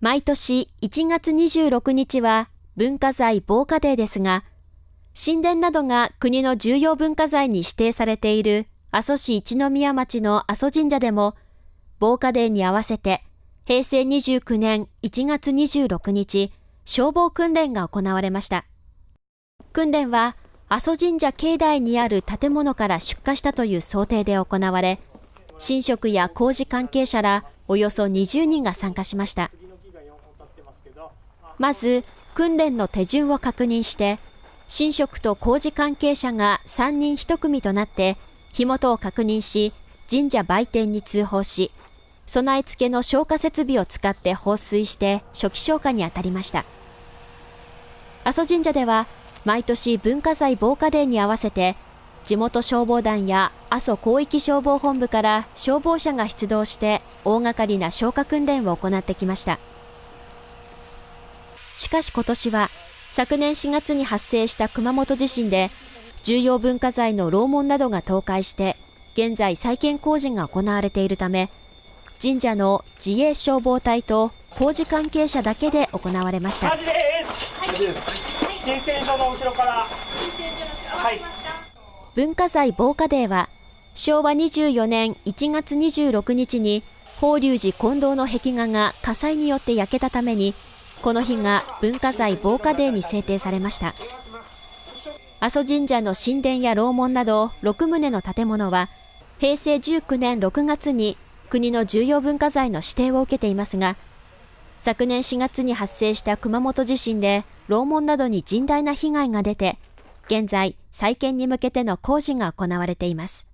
毎年1月26日は文化財防火デーですが、神殿などが国の重要文化財に指定されている阿蘇市一宮町の阿蘇神社でも、防火デーに合わせて平成29年1月26日、消防訓練が行われました。訓練は阿蘇神社境内にある建物から出火したという想定で行われ、神職や工事関係者らおよそ20人が参加しました。まず、訓練の手順を確認して、神職と工事関係者が3人1組となって、火元を確認し、神社売店に通報し、備え付けの消火設備を使って放水して初期消火に当たりました。阿蘇神社では、毎年文化財防火デーに合わせて、地元消防団や阿蘇広域消防本部から消防車が出動して大掛かりな消火訓練を行ってきました。しかし今年は昨年4月に発生した熊本地震で重要文化財の楼門などが倒壊して現在再建工事が行われているため神社の自衛消防隊と工事関係者だけで行われました。文化財防火デーは昭和24年1月26日に法隆寺近藤の壁画が火災によって焼けたためにこの日が文化財防火デーに制定されました。阿蘇神社の神殿や楼門など6棟の建物は平成19年6月に国の重要文化財の指定を受けていますが昨年4月に発生した熊本地震で楼門などに甚大な被害が出て現在再建に向けての工事が行われています。